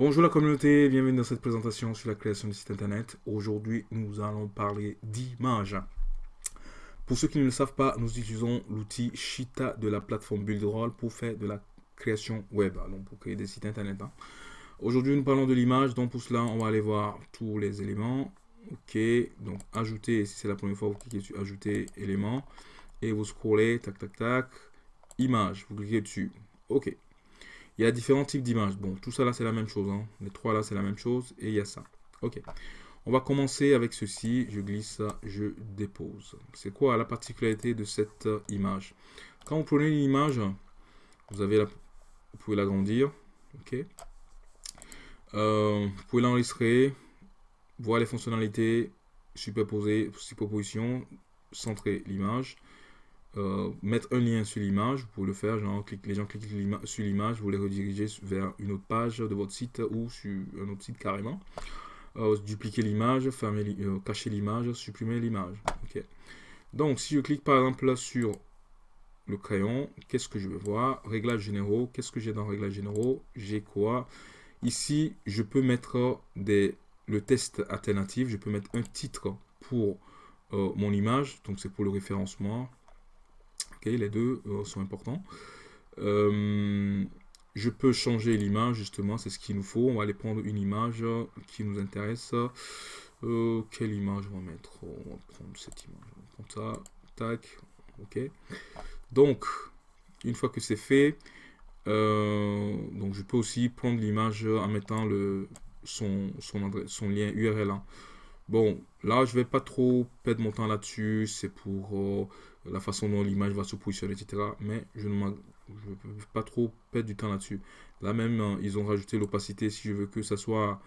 Bonjour la communauté, bienvenue dans cette présentation sur la création de site internet. Aujourd'hui, nous allons parler d'images. Pour ceux qui ne le savent pas, nous utilisons l'outil Shita de la plateforme Buildroll pour faire de la création web, donc pour créer des sites internet. Hein. Aujourd'hui, nous parlons de l'image, donc pour cela, on va aller voir tous les éléments. Ok, donc ajouter, si c'est la première fois, vous cliquez sur ajouter élément et vous scrollez, tac tac tac, image, vous cliquez dessus. Ok, il y a différents types d'images. Bon, tout ça là, c'est la même chose. Hein. Les trois là, c'est la même chose. Et il y a ça. Ok. On va commencer avec ceci. Je glisse je dépose. C'est quoi la particularité de cette euh, image? Quand vous prenez une image, vous, avez la, vous pouvez l'agrandir. Ok? Euh, vous pouvez l'enregistrer, voir les fonctionnalités, superposer, superposition, centrer l'image. Euh, mettre un lien sur l'image, vous pouvez le faire, genre les gens cliquent sur l'image, vous les redirigez vers une autre page de votre site ou sur un autre site carrément. Euh, dupliquer l'image, euh, cacher l'image, supprimer l'image. ok Donc si je clique par exemple sur le crayon, qu'est-ce que je vais voir? Réglages généraux, qu'est-ce que j'ai dans réglages généraux? J'ai quoi? Ici, je peux mettre des, le test alternatif, je peux mettre un titre pour mon image, donc c'est pour le référencement, les deux euh, sont importants. Euh, je peux changer l'image, justement, c'est ce qu'il nous faut. On va aller prendre une image qui nous intéresse. Euh, quelle image on va mettre? On va prendre cette image. On va prendre ça. Tac. Ok. Donc, une fois que c'est fait, donc je peux aussi prendre l'image en mettant le, son, son, son lien URL. Hein. Bon, là, je vais pas trop perdre mon temps là-dessus. C'est pour la façon dont l'image va se positionner, etc. Mais je ne veux pas trop perdre du temps là-dessus. Là même, euh, ils ont rajouté l'opacité. Si je veux que ça soit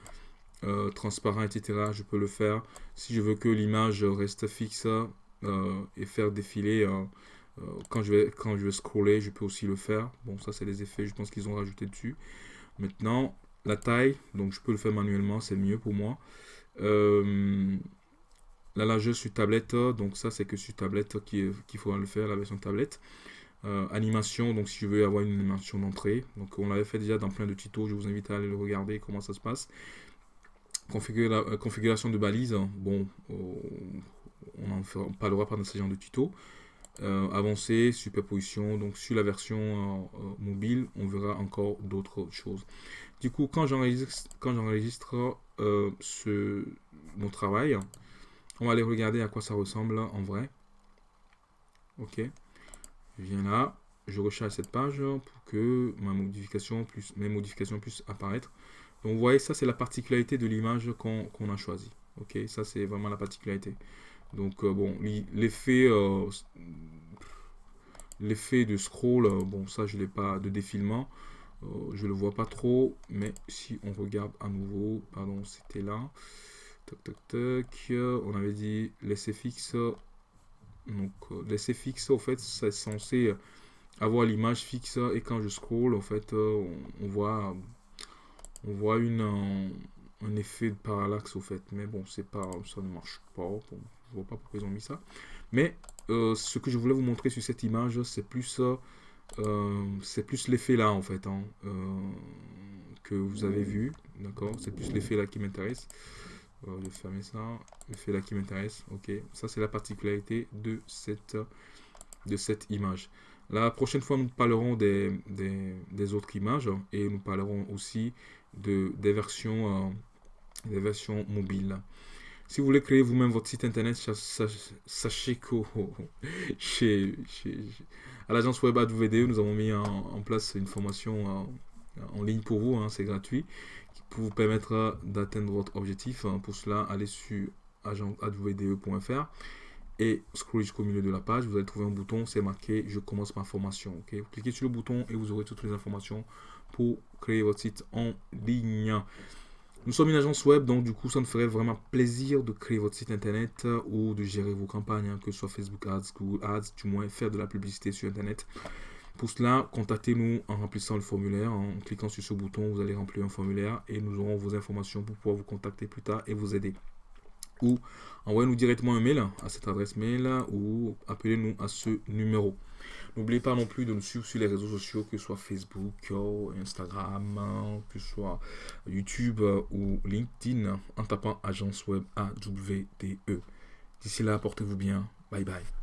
euh, transparent, etc., je peux le faire. Si je veux que l'image reste fixe euh, et faire défiler quand, je vais, quand je vais scroller, je peux aussi le faire. Bon, ça, c'est les effets, je pense qu'ils ont rajouté dessus. Maintenant, la taille, donc je peux le faire manuellement, c'est mieux pour moi. La largeur sur tablette, donc ça c'est que sur tablette qu'il faudra le faire, la version tablette. Euh, animation, donc si je veux avoir une animation d'entrée. Donc on l'avait fait déjà dans plein de tutos, je vous invite à aller le regarder comment ça se passe. Euh, configuration de balise, bon, euh, on en parlera pas dans ce genre de tuto. avancé, superposition, donc sur la version mobile, on verra encore d'autres choses. Du coup, quand j'enregistre ce mon travail, on va aller regarder à quoi ça ressemble en vrai. Ok. Viens là. Je recharge cette page pour que mes modifications puissent apparaître. Donc vous voyez, ça c'est la particularité de l'image qu'on a choisi. Ok, ça c'est vraiment la particularité. Donc euh, bon, l'effet euh, l'effet de scroll, euh, bon ça je l'ai pas de défilement, je le vois pas trop, mais si on regarde à nouveau, pardon c'était là, Tac, tac, tac. On avait dit laisser fixe. Donc, euh, laisser fixe, au fait, c'est censé avoir l'image fixe. Et quand je scroll, en fait, euh, on, voit, on voit une, un, effet de parallaxe, au fait. Mais bon, c'est pas, ça ne marche pas. je vois pas pourquoi ils ont mis ça. Mais euh, ce que je voulais vous montrer sur cette image, c'est plus, c'est plus l'effet là, en fait, hein, que vous avez vu. D'accord? C'est plus l'effet là qui m'intéresse. On va fermer ça. Le fait là qui m'intéresse. Ok. Ça, c'est la particularité de cette, de cette image. La prochaine fois, nous parlerons des, des, autres images et nous parlerons aussi de, des, versions, euh, des versions mobiles. Si vous voulez créer vous-même votre site internet, sachez que chez, chez, à l'agence web nous avons mis en, place une formation en, en ligne pour vous, hein, c'est gratuit pour vous permettre d'atteindre votre objectif. Hein, pour cela, allez sur agentvde.fr et scrollez jusqu'au milieu de la page. Vous allez trouver un bouton, c'est marqué « Je commence ma formation Vous cliquez sur le bouton et vous aurez toutes les informations pour créer votre site en ligne. Nous sommes une agence web, donc du coup, ça nous ferait vraiment plaisir de créer votre site internet ou de gérer vos campagnes, hein, que ce soit Facebook Ads, Google Ads, du moins faire de la publicité sur internet. Pour cela, contactez-nous en remplissant le formulaire. En cliquant sur ce bouton, vous allez remplir un formulaire et nous aurons vos informations pour pouvoir vous contacter plus tard et vous aider. Ou envoyez-nous directement un mail à cette adresse mail ou appelez-nous à ce numéro. N'oubliez pas non plus de nous suivre sur les réseaux sociaux, que ce soit Facebook, Instagram, que ce soit YouTube ou LinkedIn, en tapant agence web AWDE. D'ici là, portez-vous bien. Bye bye.